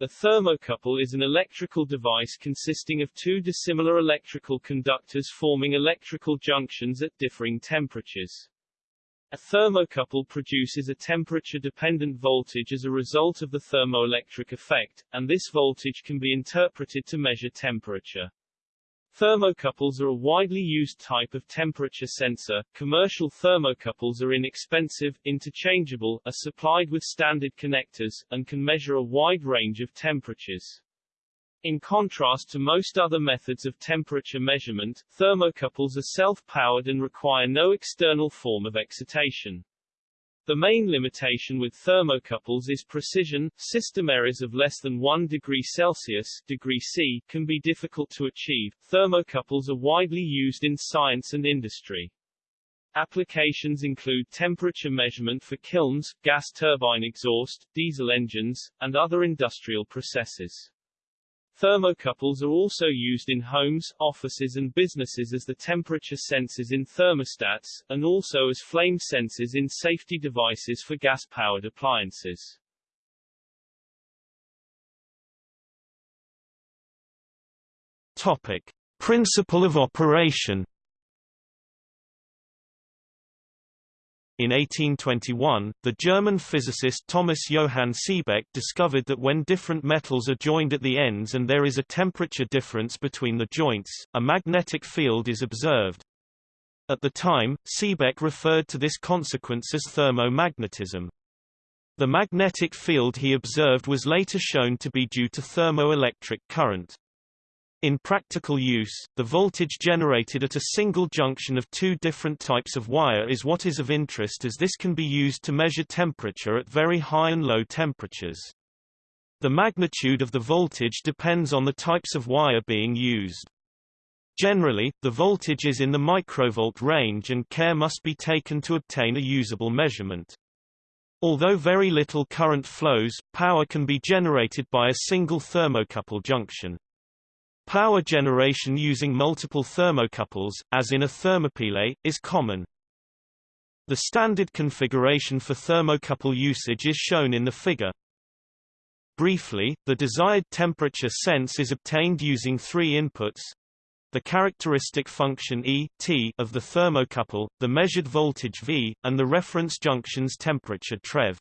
A thermocouple is an electrical device consisting of two dissimilar electrical conductors forming electrical junctions at differing temperatures. A thermocouple produces a temperature-dependent voltage as a result of the thermoelectric effect, and this voltage can be interpreted to measure temperature. Thermocouples are a widely used type of temperature sensor. Commercial thermocouples are inexpensive, interchangeable, are supplied with standard connectors, and can measure a wide range of temperatures. In contrast to most other methods of temperature measurement, thermocouples are self-powered and require no external form of excitation. The main limitation with thermocouples is precision. System errors of less than 1 degree Celsius degree C can be difficult to achieve. Thermocouples are widely used in science and industry. Applications include temperature measurement for kilns, gas turbine exhaust, diesel engines, and other industrial processes. Thermocouples are also used in homes, offices and businesses as the temperature sensors in thermostats, and also as flame sensors in safety devices for gas-powered appliances. Topic. Principle of operation In 1821, the German physicist Thomas Johann Seebeck discovered that when different metals are joined at the ends and there is a temperature difference between the joints, a magnetic field is observed. At the time, Seebeck referred to this consequence as thermomagnetism. The magnetic field he observed was later shown to be due to thermoelectric current. In practical use, the voltage generated at a single junction of two different types of wire is what is of interest as this can be used to measure temperature at very high and low temperatures. The magnitude of the voltage depends on the types of wire being used. Generally, the voltage is in the microvolt range and care must be taken to obtain a usable measurement. Although very little current flows, power can be generated by a single thermocouple junction. Power generation using multiple thermocouples, as in a thermopile, is common. The standard configuration for thermocouple usage is shown in the figure. Briefly, the desired temperature sense is obtained using three inputs. The characteristic function E t of the thermocouple, the measured voltage V, and the reference junction's temperature TREV.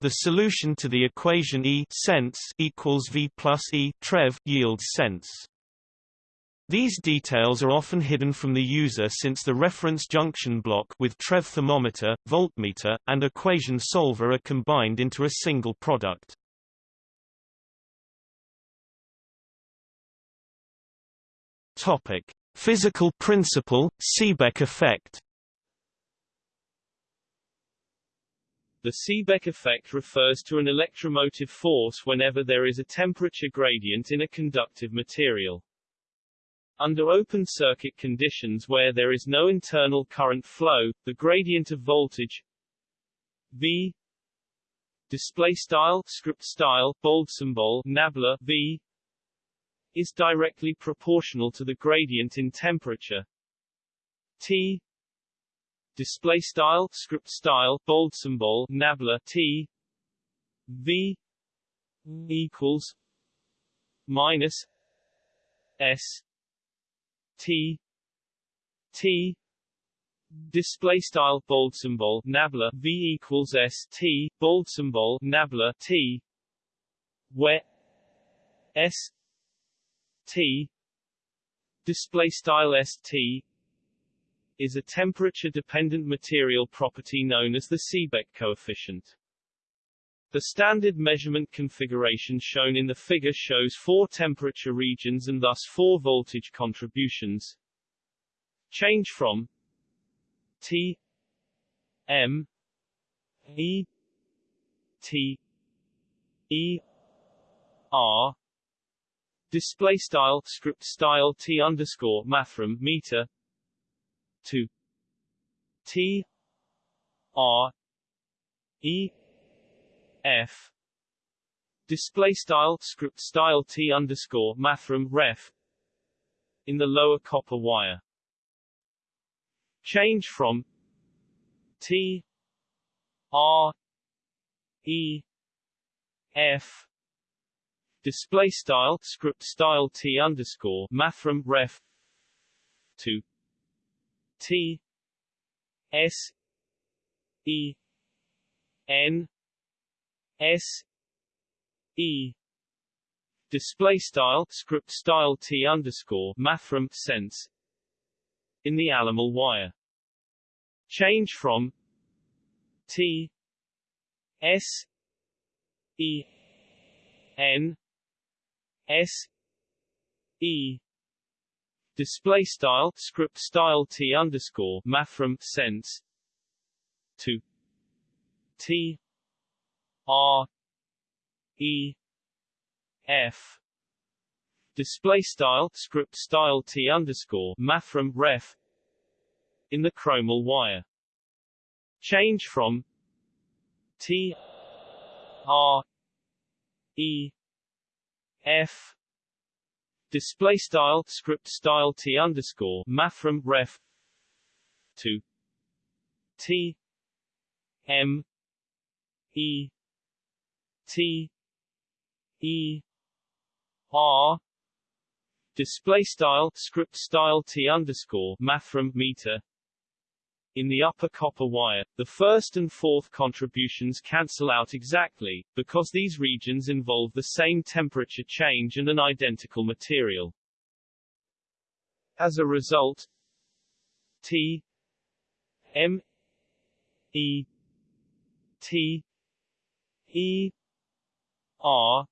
The solution to the equation E sense equals V plus E trev yields sense. These details are often hidden from the user since the reference junction block with TREV thermometer, voltmeter, and equation solver are combined into a single product. Topic: Physical principle, Seebeck effect. The Seebeck effect refers to an electromotive force whenever there is a temperature gradient in a conductive material. Under open circuit conditions where there is no internal current flow, the gradient of voltage V display style script style bold symbol nabla V is directly proportional to the gradient in temperature T display style script style bold symbol nabla t v equals minus s t t. Display style bold symbol nabla v equals s t bold symbol nabla t where s t. Display style st is a temperature-dependent material property known as the Seebeck coefficient. The standard measurement configuration shown in the figure shows four temperature regions and thus four voltage contributions. Change from T M E T E R display style script style T underscore mathrm meter to T R E F display style script style T underscore mathrm ref in the lower copper wire. Change from T R E F display style script style t underscore mathrm ref to t s e n s e. Display style script style t underscore mathrm sense. In the alumel wire. Change from t s e n s e display style script style t underscore mathrm sense to t r e f. Display style script style t underscore mathrm ref in the chromel wire. Change from t r e f display style script style t underscore mathrm ref to t m e t e r display style script style t underscore mathrm meter in the upper copper wire, the first and fourth contributions cancel out exactly, because these regions involve the same temperature change and an identical material. As a result, T M E T E R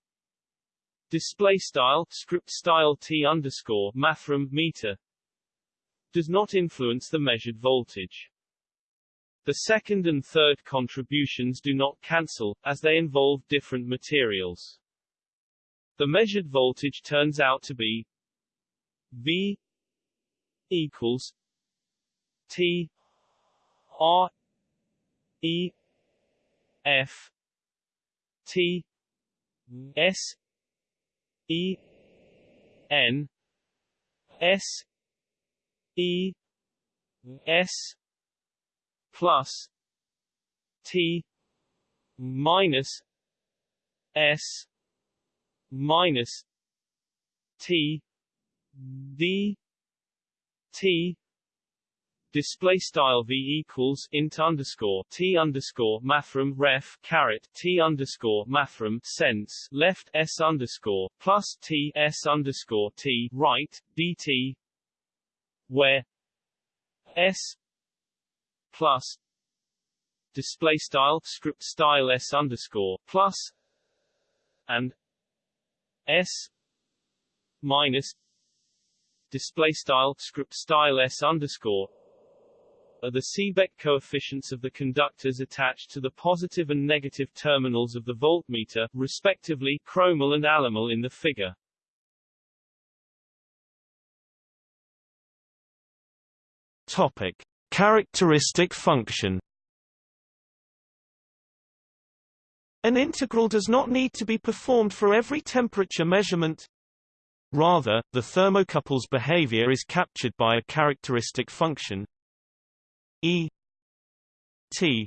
display style script style T underscore mathrm meter does not influence the measured voltage. The second and third contributions do not cancel, as they involve different materials. The measured voltage turns out to be V equals T R E F T S E N S E S plus T minus S minus T D T. Display style v equals int underscore t underscore mathrm ref caret t underscore mathrm sense left s underscore plus t s underscore t right dt where s plus display style script style s underscore plus and s minus display style script style s underscore are the Seebeck coefficients of the conductors attached to the positive and negative terminals of the voltmeter, respectively, chromel and alumel in the figure. Topic: Characteristic function. An integral does not need to be performed for every temperature measurement. Rather, the thermocouple's behavior is captured by a characteristic function E T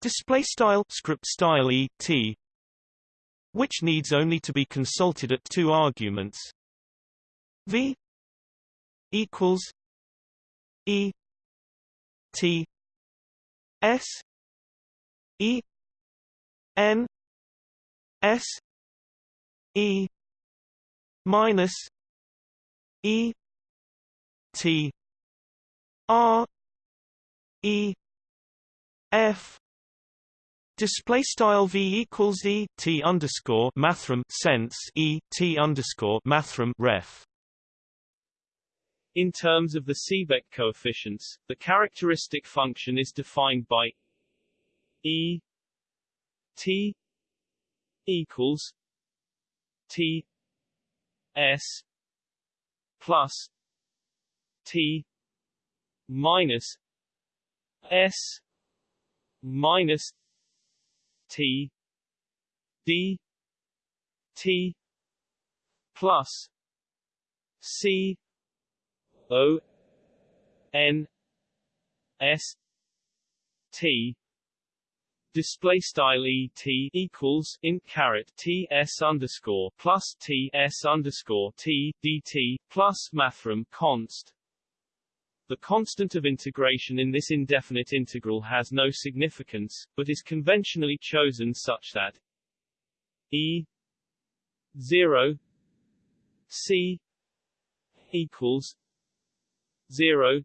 display style script style E T which needs only to be consulted at two arguments V equals E T S E N S E minus E T R E F. Display style v equals e t underscore mathrm sense e t underscore mathrm ref in terms of the Seebeck coefficients, the characteristic function is defined by E T equals T S plus T minus S minus T D T plus C O N S T display style e t equals int caret t s underscore plus t s underscore t dt plus mathrm const. The constant of integration in this indefinite integral has no significance, but is conventionally chosen such that e 0 c equals 0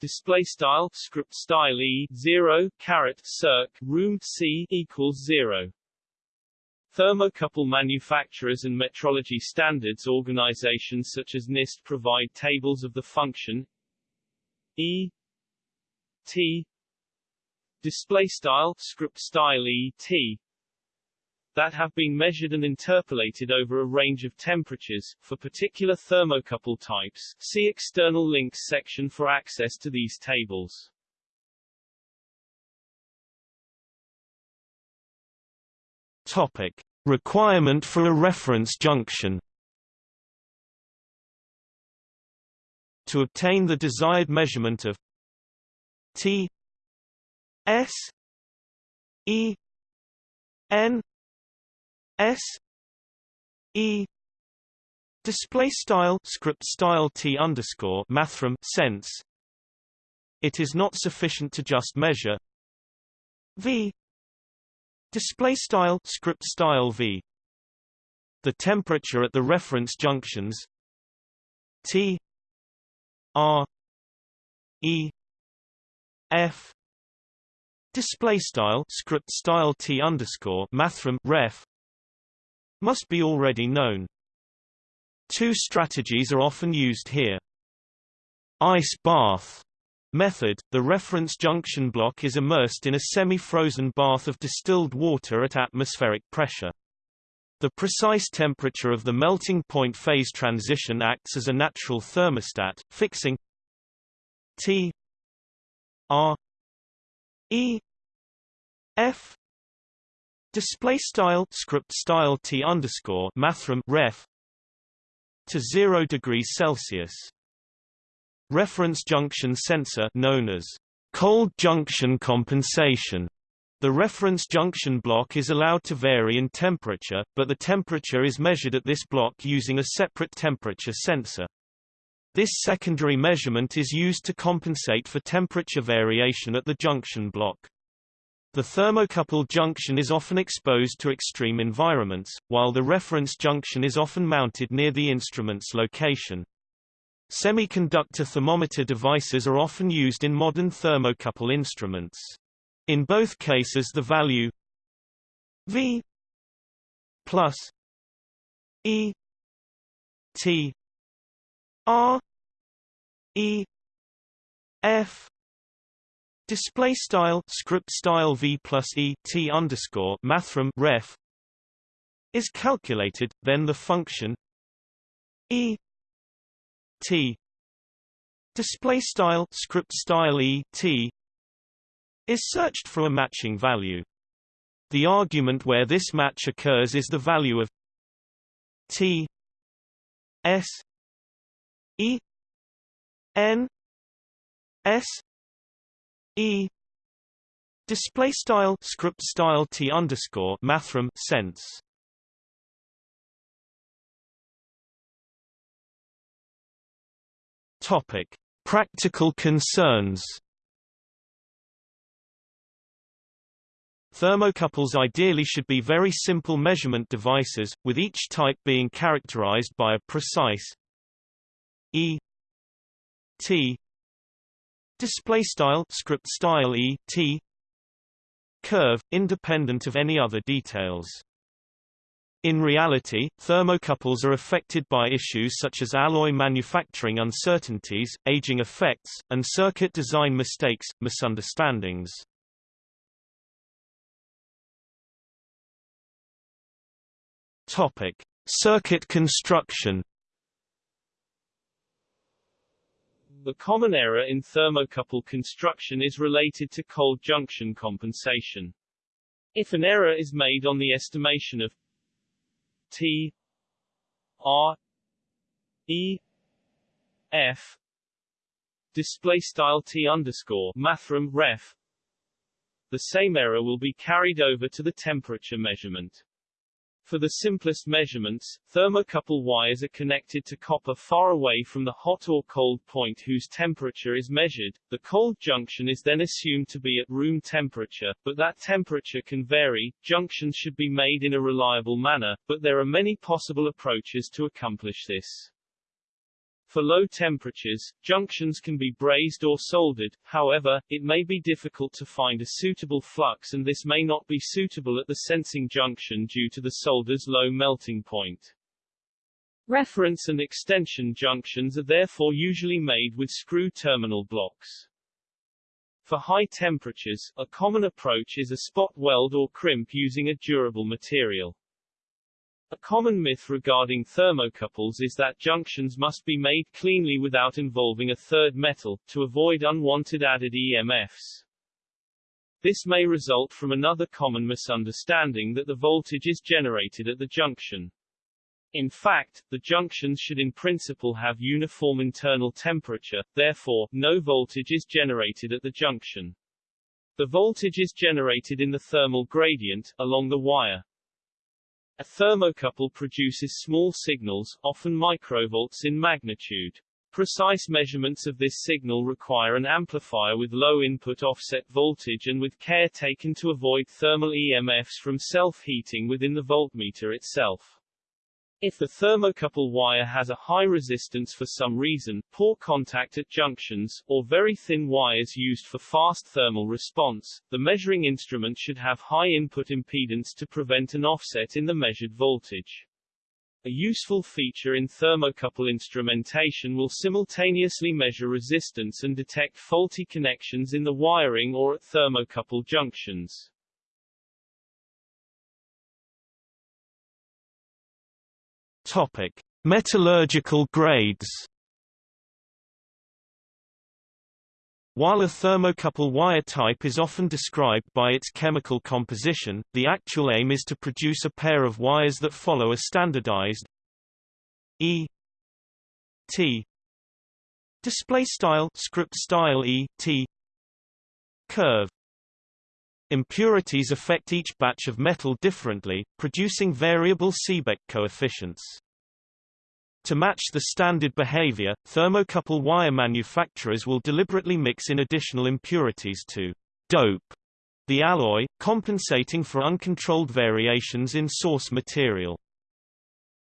display style script style e 0 caret circ room c equals 0 Thermocouple manufacturers and metrology standards organizations such as NIST provide tables of the function. E. T. Display style script style e t that have been measured and interpolated over a range of temperatures. For particular thermocouple types, see external links section for access to these tables. Topic. Requirement for a reference junction To obtain the desired measurement of T S E N S E display style script style T underscore mathrm sense. It is not sufficient to just measure. V display style script style V. The temperature at the reference junctions. T R E F display style script style T underscore mathrm ref must be already known. Two strategies are often used here. Ice bath method, the reference junction block is immersed in a semi-frozen bath of distilled water at atmospheric pressure. The precise temperature of the melting point phase transition acts as a natural thermostat, fixing T R E F display style script style t underscore mathrm ref to 0 degrees Celsius. Reference junction sensor known as cold junction compensation. The reference junction block is allowed to vary in temperature, but the temperature is measured at this block using a separate temperature sensor. This secondary measurement is used to compensate for temperature variation at the junction block. The thermocouple junction is often exposed to extreme environments, while the reference junction is often mounted near the instrument's location. Semiconductor thermometer devices are often used in modern thermocouple instruments. In both cases the value V plus E T R E F Display style script style v plus e t underscore mathrm ref is calculated, then the function e t display style script style e t is searched for a matching value. The argument where this match occurs is the value of t s e n s E. Display style script style T underscore sense. Topic. Practical concerns. Thermocouples ideally should be very simple measurement devices, with each type being characterized by a precise E T display style script style e t curve independent of any other details in reality, thermocouples are affected by issues such as alloy manufacturing uncertainties, aging effects, and circuit design mistakes, misunderstandings. Topic: Circuit construction The common error in thermocouple construction is related to cold junction compensation. If an error is made on the estimation of T R E F display style T underscore mathrm ref the same error will be carried over to the temperature measurement. For the simplest measurements, thermocouple wires are connected to copper far away from the hot or cold point whose temperature is measured. The cold junction is then assumed to be at room temperature, but that temperature can vary. Junctions should be made in a reliable manner, but there are many possible approaches to accomplish this. For low temperatures, junctions can be brazed or soldered, however, it may be difficult to find a suitable flux and this may not be suitable at the sensing junction due to the solder's low melting point. Reference and extension junctions are therefore usually made with screw terminal blocks. For high temperatures, a common approach is a spot weld or crimp using a durable material. A common myth regarding thermocouples is that junctions must be made cleanly without involving a third metal, to avoid unwanted added EMFs. This may result from another common misunderstanding that the voltage is generated at the junction. In fact, the junctions should in principle have uniform internal temperature, therefore, no voltage is generated at the junction. The voltage is generated in the thermal gradient, along the wire. A thermocouple produces small signals, often microvolts in magnitude. Precise measurements of this signal require an amplifier with low input offset voltage and with care taken to avoid thermal EMFs from self-heating within the voltmeter itself. If the thermocouple wire has a high resistance for some reason, poor contact at junctions, or very thin wires used for fast thermal response, the measuring instrument should have high input impedance to prevent an offset in the measured voltage. A useful feature in thermocouple instrumentation will simultaneously measure resistance and detect faulty connections in the wiring or at thermocouple junctions. Topic: Metallurgical grades. While a thermocouple wire type is often described by its chemical composition, the actual aim is to produce a pair of wires that follow a standardized E T display style script style E T curve. Impurities affect each batch of metal differently, producing variable Seebeck coefficients. To match the standard behavior, thermocouple wire manufacturers will deliberately mix in additional impurities to dope the alloy, compensating for uncontrolled variations in source material.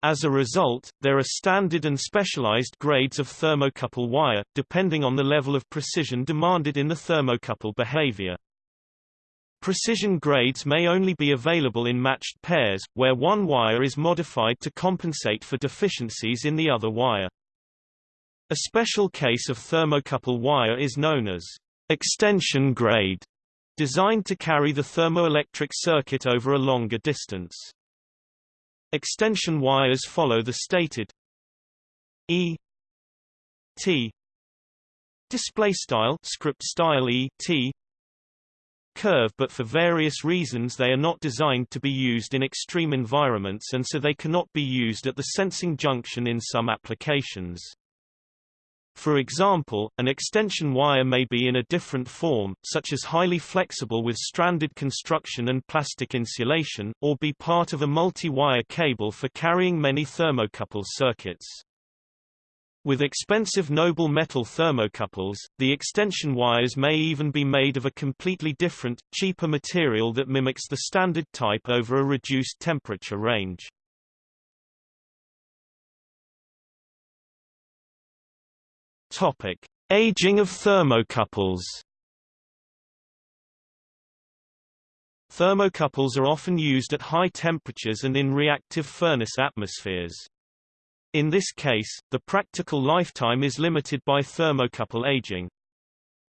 As a result, there are standard and specialized grades of thermocouple wire, depending on the level of precision demanded in the thermocouple behavior. Precision grades may only be available in matched pairs, where one wire is modified to compensate for deficiencies in the other wire. A special case of thermocouple wire is known as extension grade, designed to carry the thermoelectric circuit over a longer distance. Extension wires follow the stated E T display style script style E T curve but for various reasons they are not designed to be used in extreme environments and so they cannot be used at the sensing junction in some applications. For example, an extension wire may be in a different form, such as highly flexible with stranded construction and plastic insulation, or be part of a multi-wire cable for carrying many thermocouple circuits. With expensive noble metal thermocouples, the extension wires may even be made of a completely different, cheaper material that mimics the standard type over a reduced temperature range. Topic: Aging of thermocouples. Thermocouples are often used at high temperatures and in reactive furnace atmospheres. In this case, the practical lifetime is limited by thermocouple aging.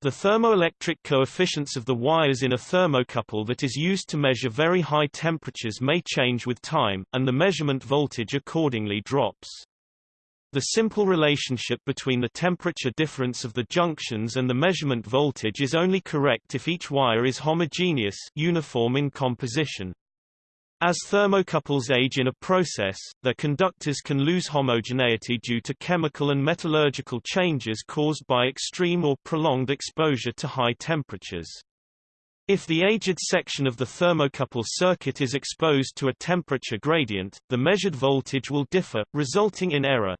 The thermoelectric coefficients of the wires in a thermocouple that is used to measure very high temperatures may change with time, and the measurement voltage accordingly drops. The simple relationship between the temperature difference of the junctions and the measurement voltage is only correct if each wire is homogeneous uniform in composition. As thermocouples age in a process, their conductors can lose homogeneity due to chemical and metallurgical changes caused by extreme or prolonged exposure to high temperatures. If the aged section of the thermocouple circuit is exposed to a temperature gradient, the measured voltage will differ, resulting in error.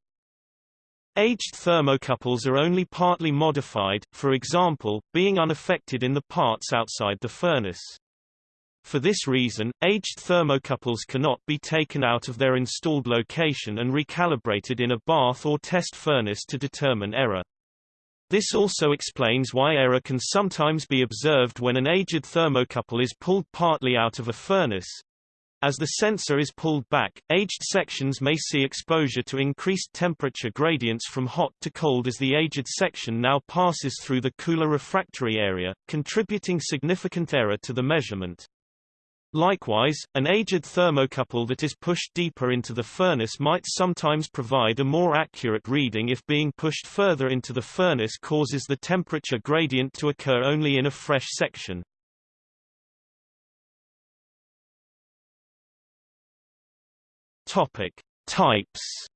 Aged thermocouples are only partly modified, for example, being unaffected in the parts outside the furnace. For this reason, aged thermocouples cannot be taken out of their installed location and recalibrated in a bath or test furnace to determine error. This also explains why error can sometimes be observed when an aged thermocouple is pulled partly out of a furnace. As the sensor is pulled back, aged sections may see exposure to increased temperature gradients from hot to cold as the aged section now passes through the cooler refractory area, contributing significant error to the measurement. Likewise, an aged thermocouple that is pushed deeper into the furnace might sometimes provide a more accurate reading if being pushed further into the furnace causes the temperature gradient to occur only in a fresh section. Topic: Types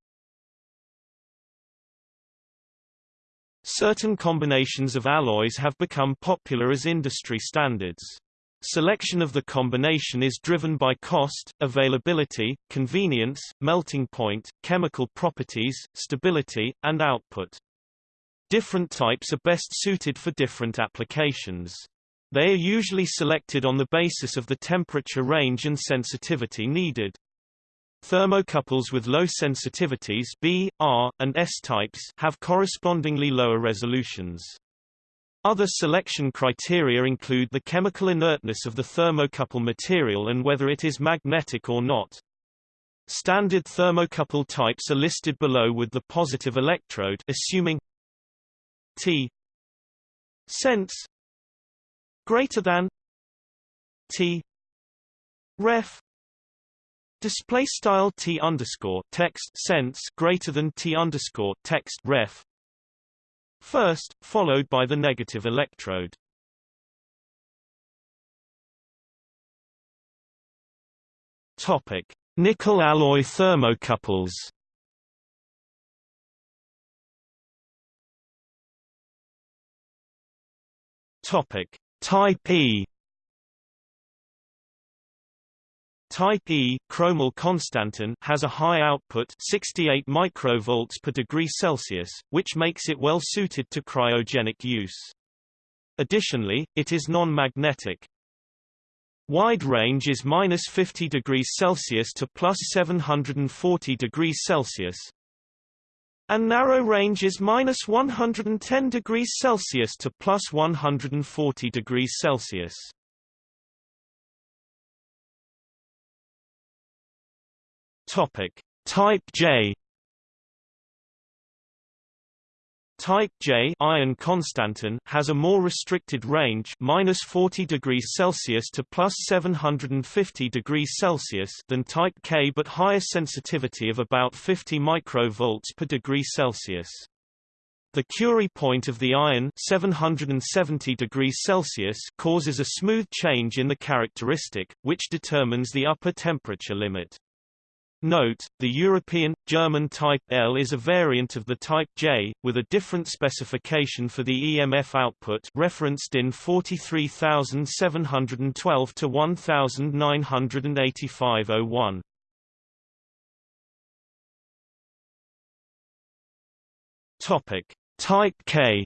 Certain combinations of alloys have become popular as industry standards. Selection of the combination is driven by cost, availability, convenience, melting point, chemical properties, stability, and output. Different types are best suited for different applications. They are usually selected on the basis of the temperature range and sensitivity needed. Thermocouples with low sensitivities B, R, and S types have correspondingly lower resolutions. Other selection criteria include the chemical inertness of the thermocouple material and whether it is magnetic or not. Standard thermocouple types are listed below with the positive electrode assuming T sense greater than T ref display style T underscore text sense greater than T underscore text ref first, followed by the negative electrode. Topic: Nickel alloy thermocouples. Topic: Type E Type E chromel constantan has a high output 68 microvolts per degree Celsius, which makes it well suited to cryogenic use. Additionally, it is non-magnetic. Wide range is minus 50 degrees Celsius to plus 740 degrees Celsius. And narrow range is minus 110 degrees Celsius to plus 140 degrees Celsius. Topic: Type J Type J iron constantan has a more restricted range minus 40 degrees Celsius to plus 750 degrees Celsius than Type K but higher sensitivity of about 50 microvolts per degree Celsius. The Curie point of the iron 770 degrees Celsius causes a smooth change in the characteristic, which determines the upper temperature limit. Note, the European, German Type L is a variant of the Type J, with a different specification for the EMF output referenced in 43712 to 1985-01. Topic: Type K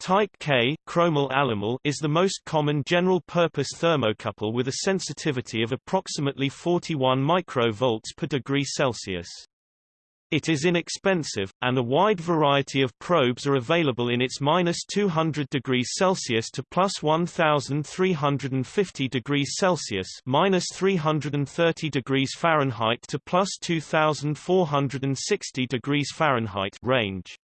Type K chromel alumel is the most common general-purpose thermocouple with a sensitivity of approximately 41 microvolts per degree Celsius. It is inexpensive, and a wide variety of probes are available in its minus 200 degrees Celsius to plus 1,350 degrees Celsius minus 330 degrees Fahrenheit to plus 2,460 degrees Fahrenheit range.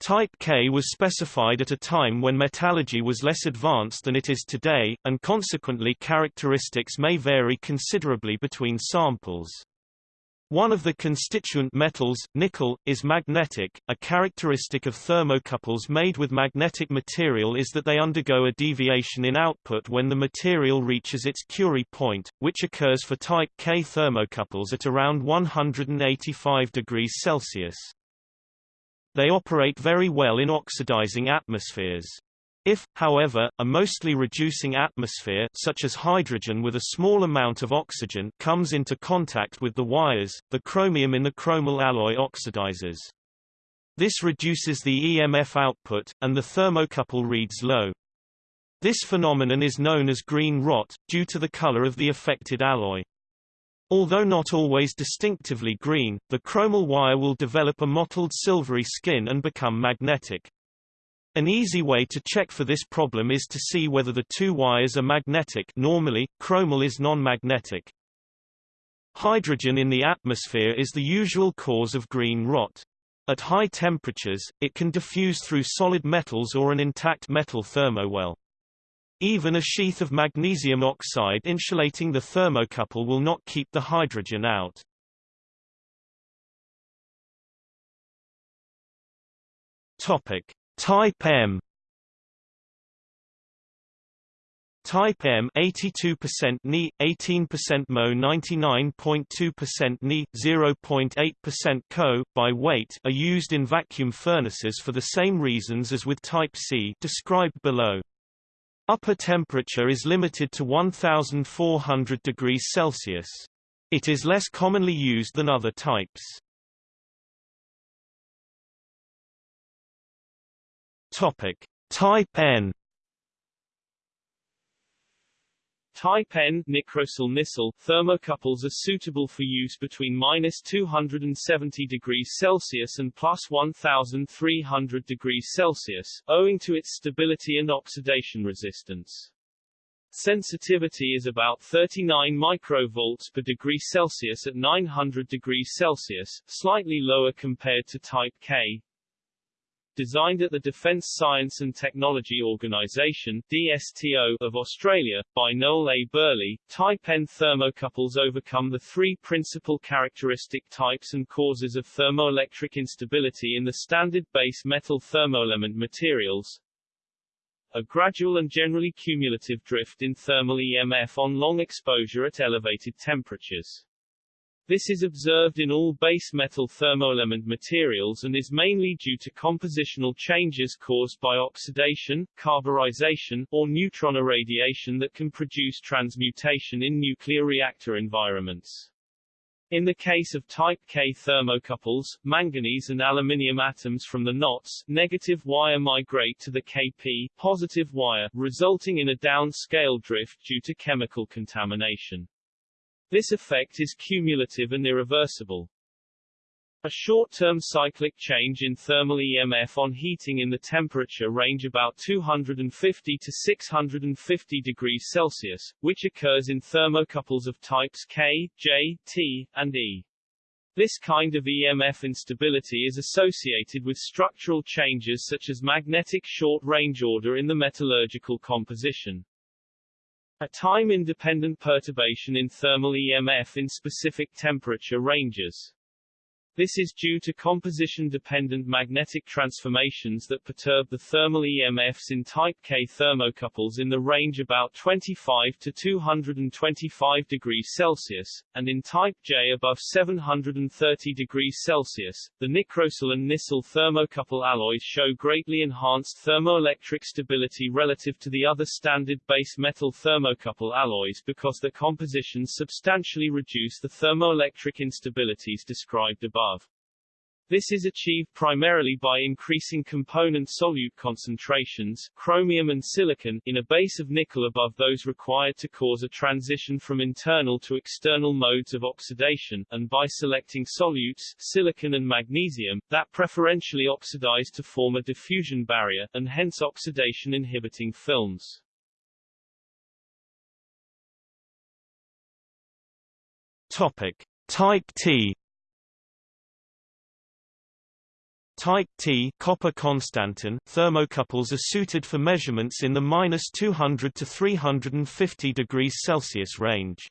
Type K was specified at a time when metallurgy was less advanced than it is today, and consequently characteristics may vary considerably between samples. One of the constituent metals, nickel, is magnetic. A characteristic of thermocouples made with magnetic material is that they undergo a deviation in output when the material reaches its Curie point, which occurs for type K thermocouples at around 185 degrees Celsius. They operate very well in oxidizing atmospheres. If, however, a mostly reducing atmosphere such as hydrogen with a small amount of oxygen comes into contact with the wires, the chromium in the chromel alloy oxidizes. This reduces the EMF output, and the thermocouple reads low. This phenomenon is known as green rot, due to the color of the affected alloy. Although not always distinctively green, the chromel wire will develop a mottled silvery skin and become magnetic. An easy way to check for this problem is to see whether the two wires are magnetic normally, chromel is non-magnetic. Hydrogen in the atmosphere is the usual cause of green rot. At high temperatures, it can diffuse through solid metals or an intact metal thermowell. Even a sheath of magnesium oxide insulating the thermocouple will not keep the hydrogen out. Topic: Type M Type M 82% Ni, 18% Mo 99.2% Ni, 0.8% Co, by weight are used in vacuum furnaces for the same reasons as with Type C described below. Upper temperature is limited to 1400 degrees Celsius. It is less commonly used than other types. Topic: Type N. Type N nicrosil Nisil thermocouples are suitable for use between minus 270 degrees Celsius and plus 1300 degrees Celsius, owing to its stability and oxidation resistance. Sensitivity is about 39 microvolts per degree Celsius at 900 degrees Celsius, slightly lower compared to Type K, designed at the Defence Science and Technology Organisation DSTO of Australia, by Noel A. Burley, Type N thermocouples overcome the three principal characteristic types and causes of thermoelectric instability in the standard base metal thermoelement materials, a gradual and generally cumulative drift in thermal EMF on long exposure at elevated temperatures. This is observed in all base metal thermoelement materials and is mainly due to compositional changes caused by oxidation, carburization, or neutron irradiation that can produce transmutation in nuclear reactor environments. In the case of type K thermocouples, manganese and aluminium atoms from the NOTS negative wire migrate to the Kp positive wire, resulting in a downscale drift due to chemical contamination. This effect is cumulative and irreversible. A short-term cyclic change in thermal EMF on heating in the temperature range about 250 to 650 degrees Celsius, which occurs in thermocouples of types K, J, T, and E. This kind of EMF instability is associated with structural changes such as magnetic short-range order in the metallurgical composition. A time-independent perturbation in thermal EMF in specific temperature ranges. This is due to composition-dependent magnetic transformations that perturb the thermal EMFs in type K thermocouples in the range about 25 to 225 degrees Celsius, and in type J above 730 degrees Celsius. The nicrosil and Nisil thermocouple alloys show greatly enhanced thermoelectric stability relative to the other standard base metal thermocouple alloys because their compositions substantially reduce the thermoelectric instabilities described above above. This is achieved primarily by increasing component solute concentrations chromium and silicon in a base of nickel above those required to cause a transition from internal to external modes of oxidation, and by selecting solutes silicon and magnesium, that preferentially oxidize to form a diffusion barrier, and hence oxidation-inhibiting films. Topic. Type T Type T copper constantan thermocouples are suited for measurements in the minus 200 to 350 degrees Celsius range.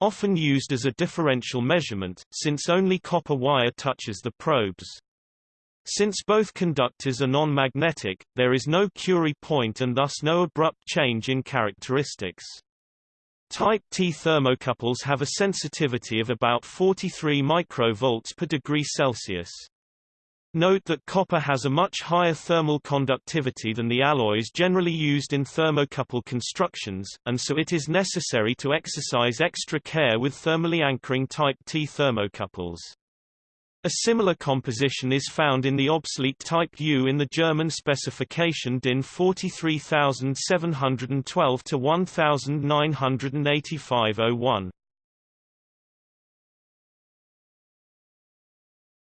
Often used as a differential measurement, since only copper wire touches the probes. Since both conductors are non-magnetic, there is no Curie point and thus no abrupt change in characteristics. Type T thermocouples have a sensitivity of about 43 microvolts per degree Celsius. Note that copper has a much higher thermal conductivity than the alloys generally used in thermocouple constructions, and so it is necessary to exercise extra care with thermally anchoring Type T thermocouples. A similar composition is found in the obsolete Type U in the German specification DIN 43712 to 1985-01.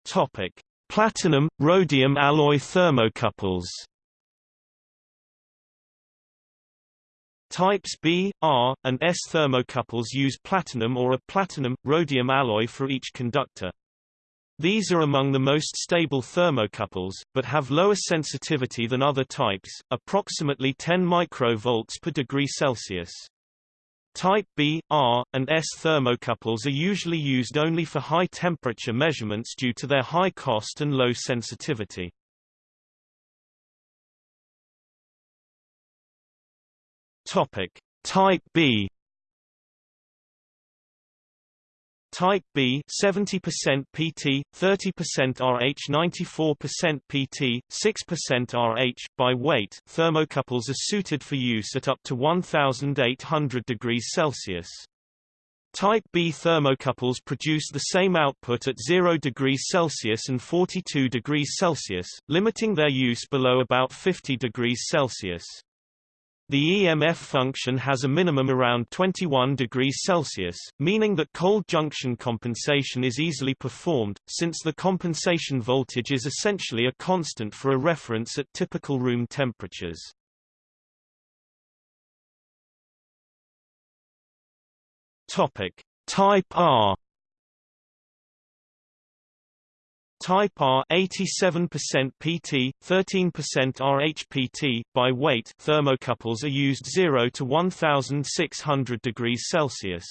Topic: Platinum rhodium alloy thermocouples. Types B, R, and S thermocouples use platinum or a platinum-rhodium alloy for each conductor. These are among the most stable thermocouples, but have lower sensitivity than other types, approximately 10 microvolts per degree Celsius. Type B, R, and S thermocouples are usually used only for high-temperature measurements due to their high cost and low sensitivity. Topic. Type B Type B 70% PT, 30% RH 94% PT, 6% RH by weight thermocouples are suited for use at up to 1800 degrees Celsius. Type B thermocouples produce the same output at 0 degrees Celsius and 42 degrees Celsius, limiting their use below about 50 degrees Celsius. The EMF function has a minimum around 21 degrees Celsius, meaning that cold junction compensation is easily performed, since the compensation voltage is essentially a constant for a reference at typical room temperatures. Topic: Type R Type R 87% PT, 13% RHPT by weight thermocouples are used 0 to 1600 degrees Celsius.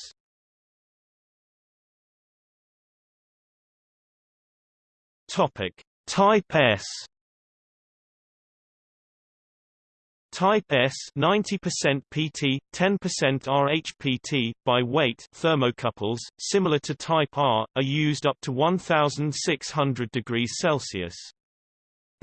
Topic: Type S Type S 90% PT, 10% RHPT by weight thermocouples, similar to Type R, are used up to 1600 degrees Celsius.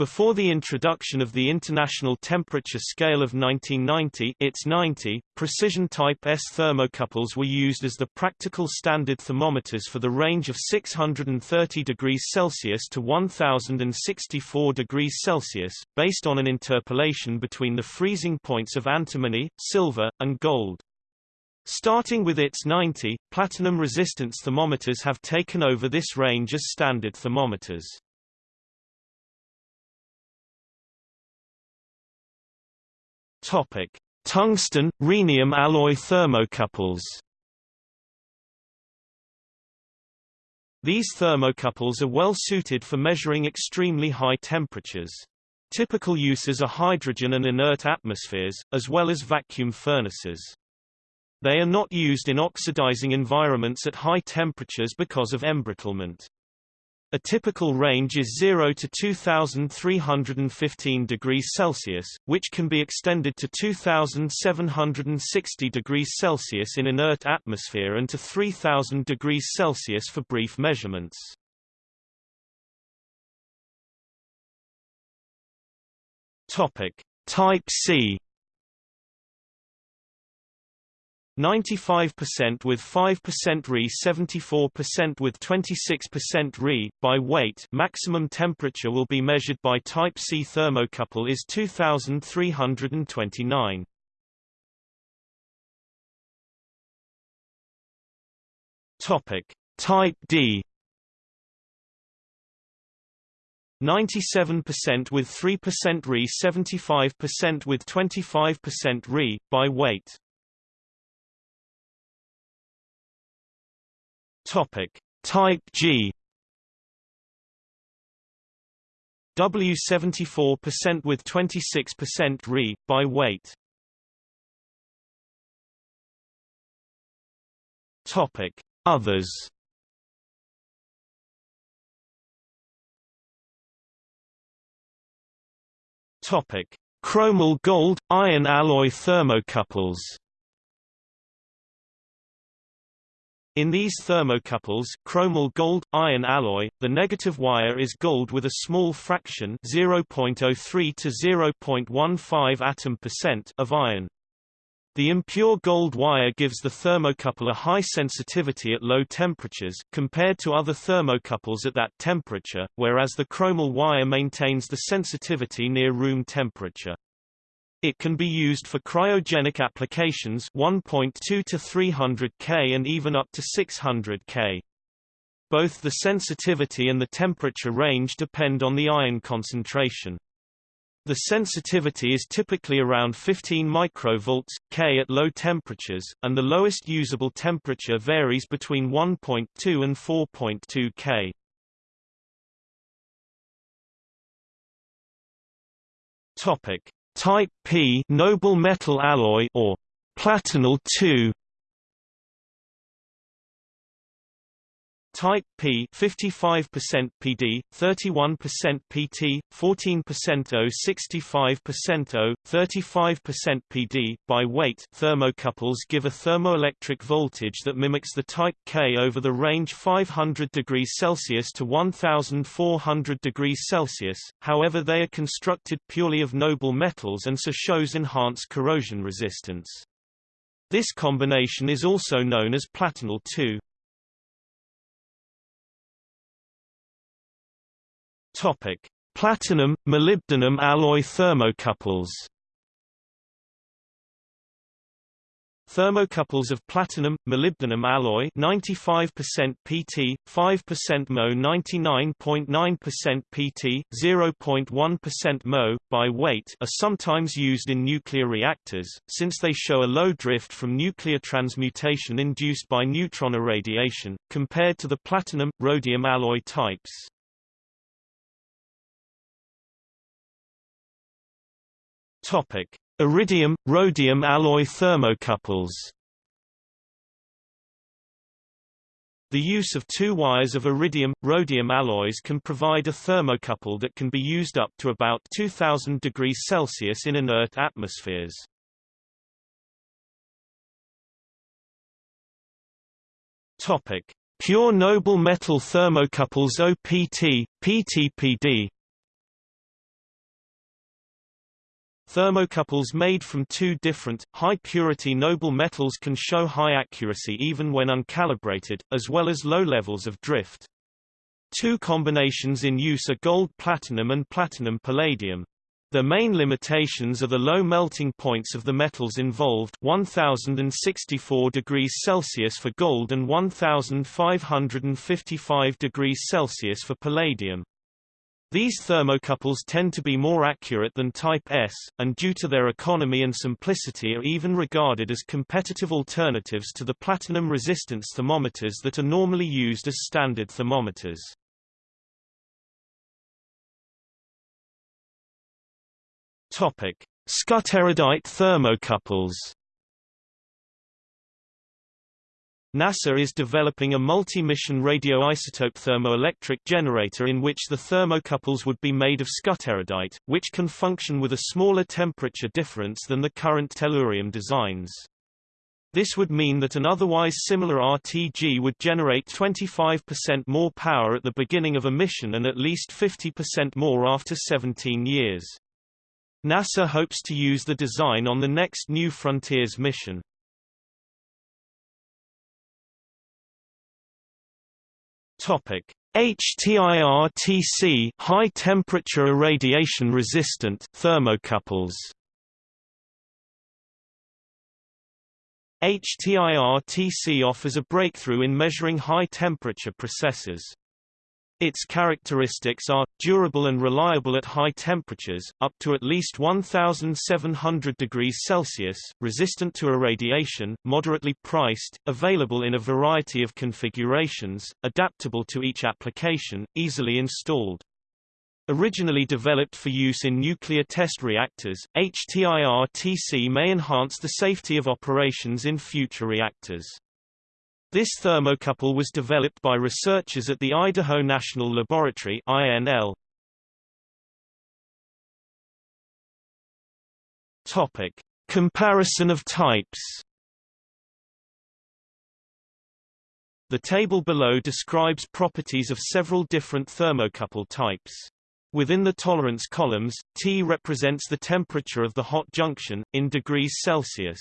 Before the introduction of the International Temperature Scale of 1990 ITS 90, precision Type S thermocouples were used as the practical standard thermometers for the range of 630 degrees Celsius to 1064 degrees Celsius, based on an interpolation between the freezing points of antimony, silver, and gold. Starting with ITS 90, platinum resistance thermometers have taken over this range as standard thermometers. Topic: Tungsten rhenium alloy thermocouples. These thermocouples are well suited for measuring extremely high temperatures. Typical uses are hydrogen and inert atmospheres, as well as vacuum furnaces. They are not used in oxidizing environments at high temperatures because of embrittlement. A typical range is 0 to 2315 degrees Celsius, which can be extended to 2760 degrees Celsius in inert atmosphere and to 3000 degrees Celsius for brief measurements. Topic: Type C 95% with 5% Re 74% with 26% Re. By weight maximum temperature will be measured by type C thermocouple is 2329 Topic. Type D. 97% with 3% Re 75% with 25% Re. By weight Topic: Type G W 74% with 26% Re by weight. Topic: Others. Topic: Chromel gold iron alloy thermocouples. In these thermocouples chromel gold-iron alloy, the negative wire is gold with a small fraction 0.03 to 0.15 atom percent of iron. The impure gold wire gives the thermocouple a high sensitivity at low temperatures compared to other thermocouples at that temperature, whereas the chromel wire maintains the sensitivity near room temperature. It can be used for cryogenic applications 1.2 to 300 K and even up to 600 K. Both the sensitivity and the temperature range depend on the iron concentration. The sensitivity is typically around 15 microvolts K at low temperatures, and the lowest usable temperature varies between 1.2 and 4.2 K. Topic: Type P noble metal alloy or platinel 2 Type P 55% PD, 31% PT, 14% O, 65% O, 35% PD. By weight, thermocouples give a thermoelectric voltage that mimics the Type K over the range 500 degrees Celsius to 1400 degrees Celsius. However, they are constructed purely of noble metals and so shows enhanced corrosion resistance. This combination is also known as platinel 2. Topic: Platinum molybdenum alloy thermocouples. Thermocouples of platinum molybdenum alloy 95% PT, 5% Mo 99.9% PT, 0.1% Mo by weight are sometimes used in nuclear reactors since they show a low drift from nuclear transmutation induced by neutron irradiation compared to the platinum rhodium alloy types. Topic: Iridium rhodium alloy thermocouples. The use of two wires of iridium rhodium alloys can provide a thermocouple that can be used up to about 2000 degrees Celsius in inert atmospheres. Topic: Pure noble metal thermocouples OPT, PTPD Thermocouples made from two different, high-purity noble metals can show high accuracy even when uncalibrated, as well as low levels of drift. Two combinations in use are gold-platinum and platinum-palladium. The main limitations are the low melting points of the metals involved 1064 degrees Celsius for gold and 1555 degrees Celsius for palladium. These thermocouples tend to be more accurate than Type S, and due to their economy and simplicity are even regarded as competitive alternatives to the platinum resistance thermometers that are normally used as standard thermometers. Topic: Skutterudite thermocouples NASA is developing a multi-mission radioisotope thermoelectric generator in which the thermocouples would be made of skutterudite, which can function with a smaller temperature difference than the current tellurium designs. This would mean that an otherwise similar RTG would generate 25% more power at the beginning of a mission and at least 50% more after 17 years. NASA hopes to use the design on the next New Frontiers mission. Topic: HTIRTC high temperature irradiation resistant thermocouples. HTIRTC offers a breakthrough in measuring high temperature processes. Its characteristics are, durable and reliable at high temperatures, up to at least 1700 degrees Celsius, resistant to irradiation, moderately priced, available in a variety of configurations, adaptable to each application, easily installed. Originally developed for use in nuclear test reactors, HTIRTC may enhance the safety of operations in future reactors. This thermocouple was developed by researchers at the Idaho National Laboratory INL. Topic: Comparison of types. The table below describes properties of several different thermocouple types. Within the tolerance columns, T represents the temperature of the hot junction, in degrees Celsius.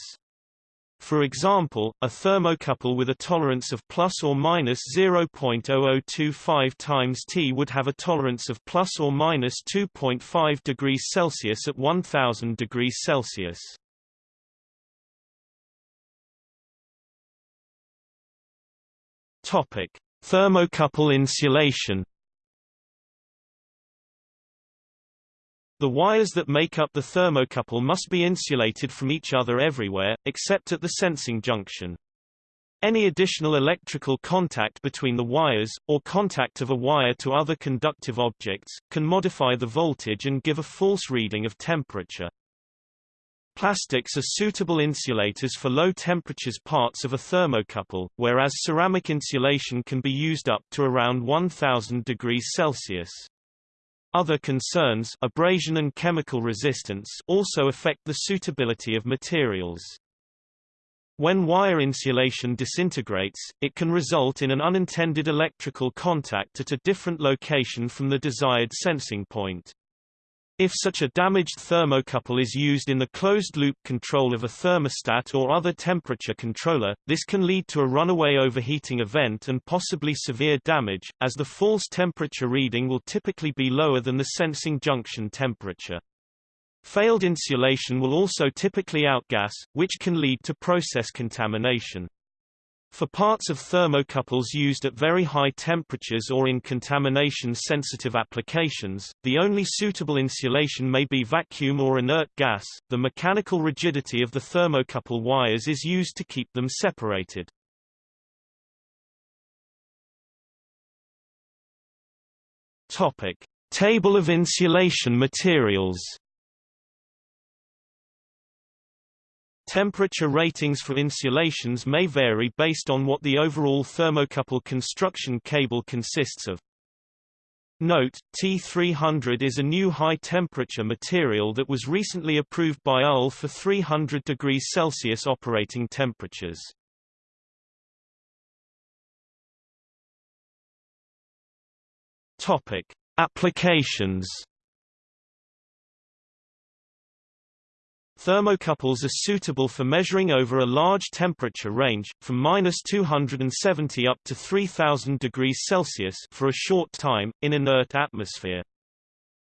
For example, a thermocouple with a tolerance of plus or minus 0.0025 times T would have a tolerance of plus or minus 2.5 degrees Celsius at 1000 degrees Celsius. Topic: Thermocouple insulation. The wires that make up the thermocouple must be insulated from each other everywhere, except at the sensing junction. Any additional electrical contact between the wires, or contact of a wire to other conductive objects, can modify the voltage and give a false reading of temperature. Plastics are suitable insulators for low temperatures parts of a thermocouple, whereas ceramic insulation can be used up to around 1000 degrees Celsius. Other concerns abrasion and chemical resistance also affect the suitability of materials. When wire insulation disintegrates, it can result in an unintended electrical contact at a different location from the desired sensing point. If such a damaged thermocouple is used in the closed-loop control of a thermostat or other temperature controller, this can lead to a runaway overheating event and possibly severe damage, as the false temperature reading will typically be lower than the sensing junction temperature. Failed insulation will also typically outgas, which can lead to process contamination. For parts of thermocouples used at very high temperatures or in contamination-sensitive applications, the only suitable insulation may be vacuum or inert gas. The mechanical rigidity of the thermocouple wires is used to keep them separated. Topic: Table of insulation materials. Temperature ratings for insulations may vary based on what the overall thermocouple construction cable consists of. Note, T300 is a new high-temperature material that was recently approved by UL for 300 degrees Celsius operating temperatures. Topic: Applications Thermocouples are suitable for measuring over a large temperature range, from minus 270 up to 3000 degrees Celsius for a short time, in inert atmosphere.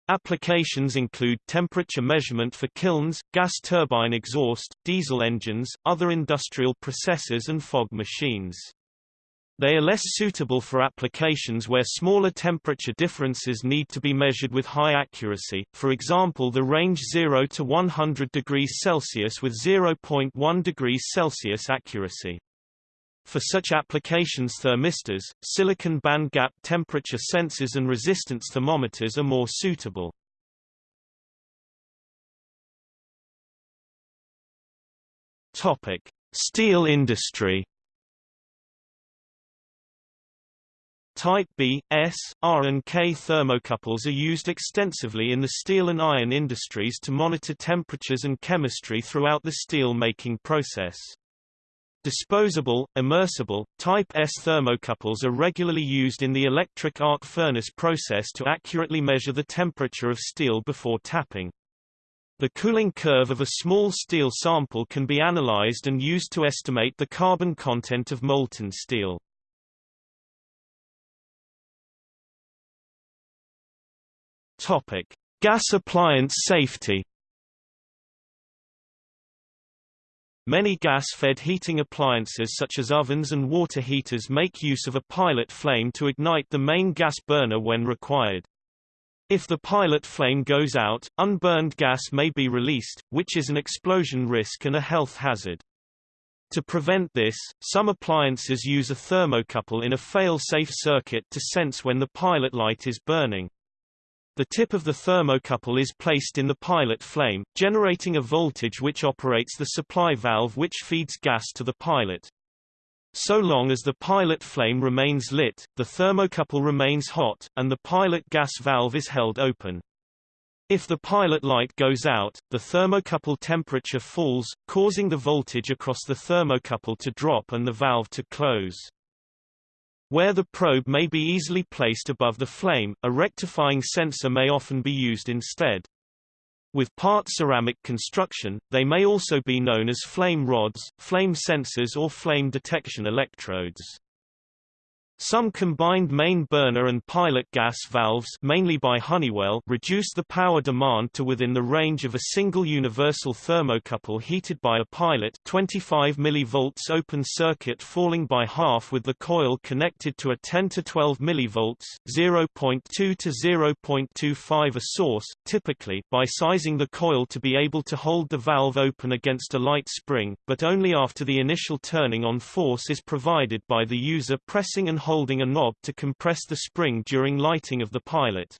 Applications include temperature measurement for kilns, gas turbine exhaust, diesel engines, other industrial processes and fog machines. They are less suitable for applications where smaller temperature differences need to be measured with high accuracy, for example the range 0 to 100 degrees Celsius with 0.1 degrees Celsius accuracy. For such applications thermistors, silicon band gap temperature sensors and resistance thermometers are more suitable. Steel industry Type B, S, R and K thermocouples are used extensively in the steel and iron industries to monitor temperatures and chemistry throughout the steel-making process. Disposable, immersible, Type S thermocouples are regularly used in the electric arc furnace process to accurately measure the temperature of steel before tapping. The cooling curve of a small steel sample can be analyzed and used to estimate the carbon content of molten steel. Topic: Gas appliance safety. Many gas-fed heating appliances such as ovens and water heaters make use of a pilot flame to ignite the main gas burner when required. If the pilot flame goes out, unburned gas may be released, which is an explosion risk and a health hazard. To prevent this, some appliances use a thermocouple in a fail-safe circuit to sense when the pilot light is burning. The tip of the thermocouple is placed in the pilot flame, generating a voltage which operates the supply valve which feeds gas to the pilot. So long as the pilot flame remains lit, the thermocouple remains hot, and the pilot gas valve is held open. If the pilot light goes out, the thermocouple temperature falls, causing the voltage across the thermocouple to drop and the valve to close. Where the probe may be easily placed above the flame, a rectifying sensor may often be used instead. With part ceramic construction, they may also be known as flame rods, flame sensors or flame detection electrodes. Some combined main burner and pilot gas valves mainly by Honeywell reduce the power demand to within the range of a single universal thermocouple heated by a pilot 25 mV open circuit falling by half with the coil connected to a 10 to 12 mV 0.2 to 0.25 a source, typically by sizing the coil to be able to hold the valve open against a light spring, but only after the initial turning on force is provided by the user pressing and holding a knob to compress the spring during lighting of the pilot.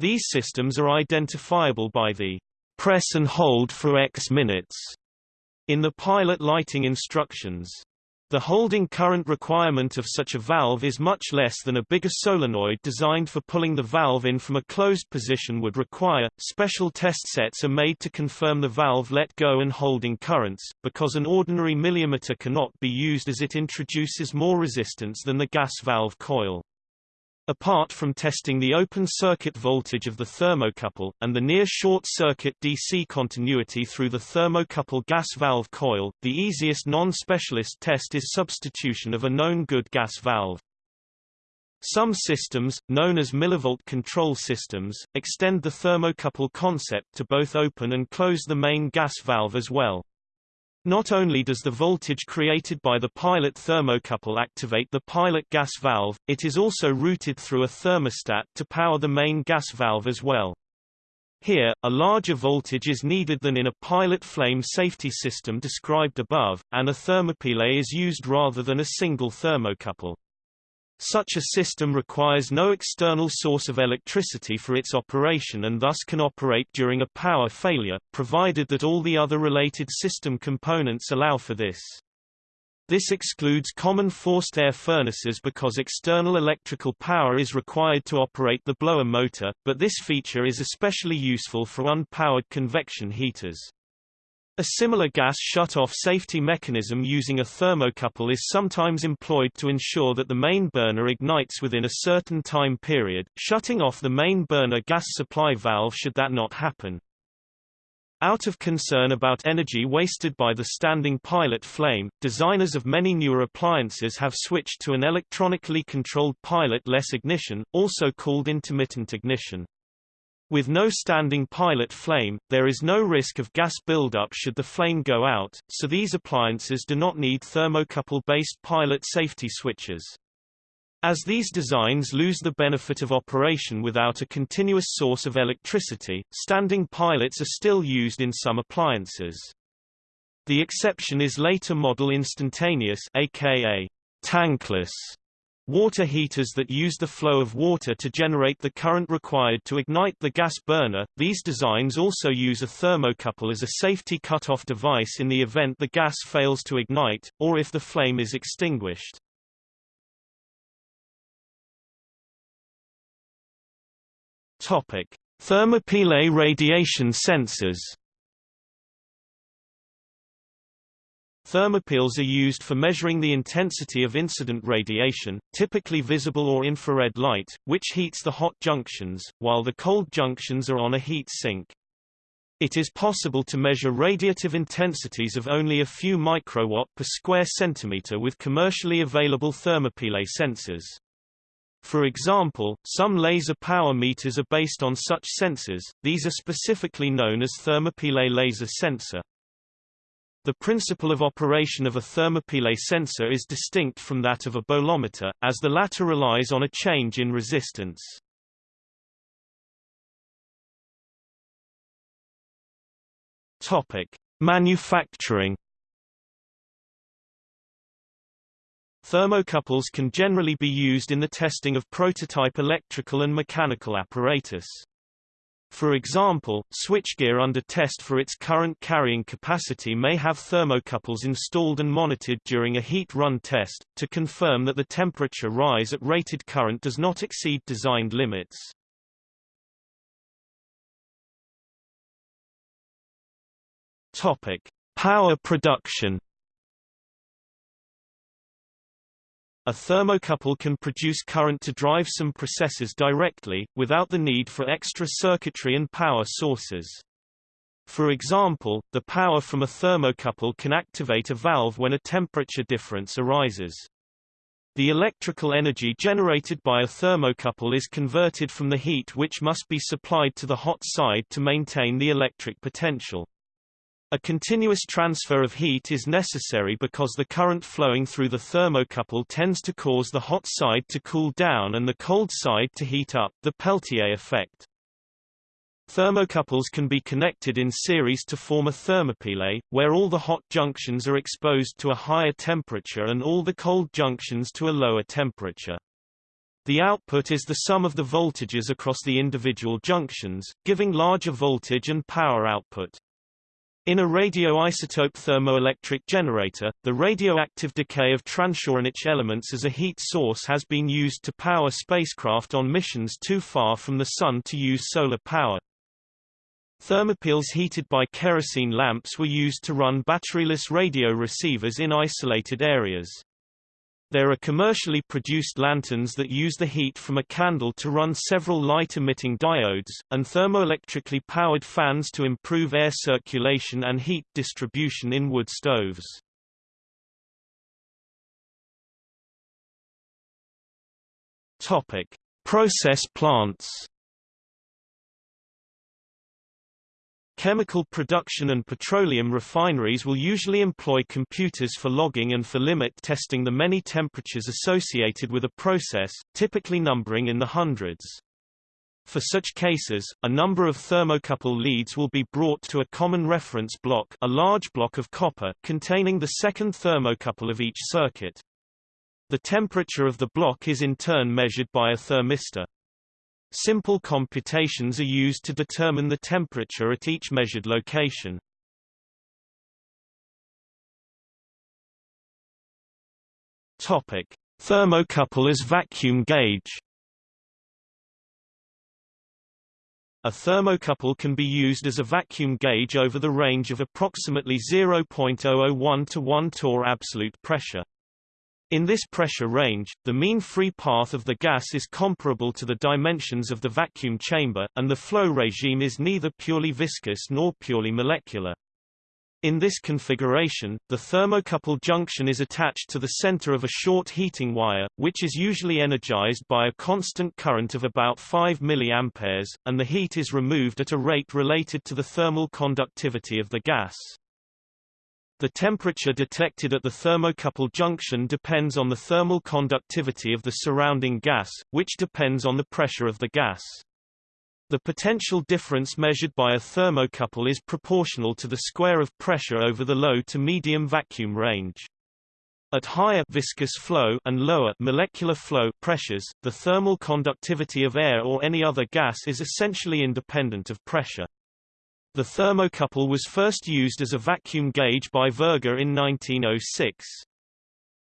These systems are identifiable by the press and hold for X minutes in the pilot lighting instructions. The holding current requirement of such a valve is much less than a bigger solenoid designed for pulling the valve in from a closed position would require. Special test sets are made to confirm the valve let go and holding currents, because an ordinary milliammeter cannot be used as it introduces more resistance than the gas valve coil. Apart from testing the open circuit voltage of the thermocouple, and the near short-circuit DC continuity through the thermocouple gas valve coil, the easiest non-specialist test is substitution of a known good gas valve. Some systems, known as millivolt control systems, extend the thermocouple concept to both open and close the main gas valve as well. Not only does the voltage created by the pilot thermocouple activate the pilot gas valve, it is also routed through a thermostat to power the main gas valve as well. Here, a larger voltage is needed than in a pilot flame safety system described above, and a thermopile is used rather than a single thermocouple. Such a system requires no external source of electricity for its operation and thus can operate during a power failure, provided that all the other related system components allow for this. This excludes common forced air furnaces because external electrical power is required to operate the blower motor, but this feature is especially useful for unpowered convection heaters. A similar gas shut-off safety mechanism using a thermocouple is sometimes employed to ensure that the main burner ignites within a certain time period, shutting off the main burner gas supply valve should that not happen. Out of concern about energy wasted by the standing pilot flame, designers of many newer appliances have switched to an electronically controlled pilot-less ignition, also called intermittent ignition. With no standing pilot flame, there is no risk of gas buildup should the flame go out, so these appliances do not need thermocouple-based pilot safety switches. As these designs lose the benefit of operation without a continuous source of electricity, standing pilots are still used in some appliances. The exception is later model instantaneous aka tankless Water heaters that use the flow of water to generate the current required to ignite the gas burner. These designs also use a thermocouple as a safety cutoff device in the event the gas fails to ignite, or if the flame is extinguished. Topic: Thermopile radiation sensors. Thermopiles are used for measuring the intensity of incident radiation, typically visible or infrared light, which heats the hot junctions, while the cold junctions are on a heat sink. It is possible to measure radiative intensities of only a few microwatt per square centimeter with commercially available thermopile sensors. For example, some laser power meters are based on such sensors, these are specifically known as thermopile laser sensor. The principle of operation of a thermopile sensor is distinct from that of a bolometer, as the latter relies on a change in resistance. Topic: Manufacturing Thermocouples can generally be used in the testing of prototype electrical and mechanical apparatus. For example, switchgear under test for its current carrying capacity may have thermocouples installed and monitored during a heat run test, to confirm that the temperature rise at rated current does not exceed designed limits. Topic: Power production A thermocouple can produce current to drive some processes directly, without the need for extra circuitry and power sources. For example, the power from a thermocouple can activate a valve when a temperature difference arises. The electrical energy generated by a thermocouple is converted from the heat which must be supplied to the hot side to maintain the electric potential. A continuous transfer of heat is necessary because the current flowing through the thermocouple tends to cause the hot side to cool down and the cold side to heat up the Peltier effect. Thermocouples can be connected in series to form a thermopile, where all the hot junctions are exposed to a higher temperature and all the cold junctions to a lower temperature. The output is the sum of the voltages across the individual junctions, giving larger voltage and power output. In a radioisotope thermoelectric generator, the radioactive decay of transuranic elements as a heat source has been used to power spacecraft on missions too far from the Sun to use solar power. Thermopiles heated by kerosene lamps were used to run batteryless radio receivers in isolated areas. There are commercially produced lanterns that use the heat from a candle to run several light-emitting diodes, and thermoelectrically powered fans to improve air circulation and heat distribution in wood stoves. Topic: Process plants. Chemical production and petroleum refineries will usually employ computers for logging and for limit testing the many temperatures associated with a process, typically numbering in the hundreds. For such cases, a number of thermocouple leads will be brought to a common reference block a large block of copper containing the second thermocouple of each circuit. The temperature of the block is in turn measured by a thermistor. Simple computations are used to determine the temperature at each measured location. Topic: Thermocouple as vacuum gauge. A thermocouple can be used as a vacuum gauge over the range of approximately 0.001 to 1 torr absolute pressure. In this pressure range, the mean free path of the gas is comparable to the dimensions of the vacuum chamber, and the flow regime is neither purely viscous nor purely molecular. In this configuration, the thermocouple junction is attached to the center of a short heating wire, which is usually energized by a constant current of about 5 mA, and the heat is removed at a rate related to the thermal conductivity of the gas. The temperature detected at the thermocouple junction depends on the thermal conductivity of the surrounding gas, which depends on the pressure of the gas. The potential difference measured by a thermocouple is proportional to the square of pressure over the low to medium vacuum range. At higher viscous flow and lower molecular flow pressures, the thermal conductivity of air or any other gas is essentially independent of pressure. The thermocouple was first used as a vacuum gauge by Voege in 1906.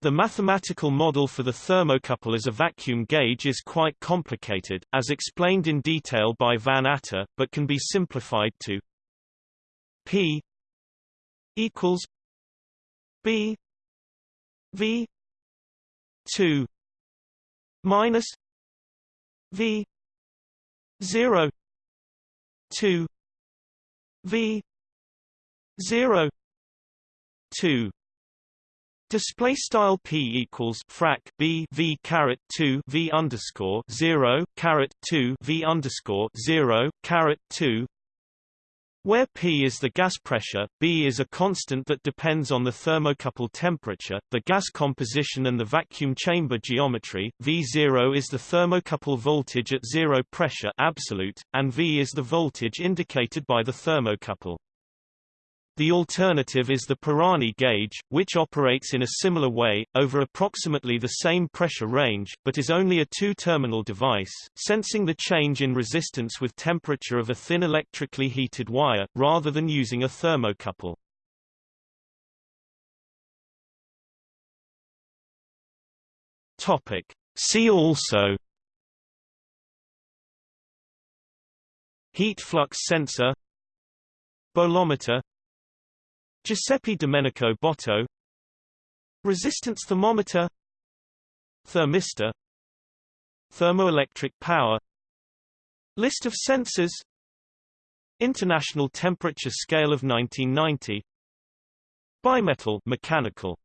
The mathematical model for the thermocouple as a vacuum gauge is quite complicated, as explained in detail by Van Atta, but can be simplified to P equals B V 2 minus V 0 2 v 0 2 Display style p equals frac b v caret 2 v underscore 0 caret 2 v underscore 0 caret 2 where P is the gas pressure, B is a constant that depends on the thermocouple temperature, the gas composition and the vacuum chamber geometry, V0 is the thermocouple voltage at zero pressure absolute, and V is the voltage indicated by the thermocouple. The alternative is the Pirani gauge, which operates in a similar way, over approximately the same pressure range, but is only a two-terminal device, sensing the change in resistance with temperature of a thin electrically heated wire, rather than using a thermocouple. Topic. See also Heat flux sensor Bolometer Giuseppe Domenico Botto. Resistance thermometer. Thermistor. Thermoelectric power. List of sensors. International Temperature Scale of 1990 Bimetal mechanical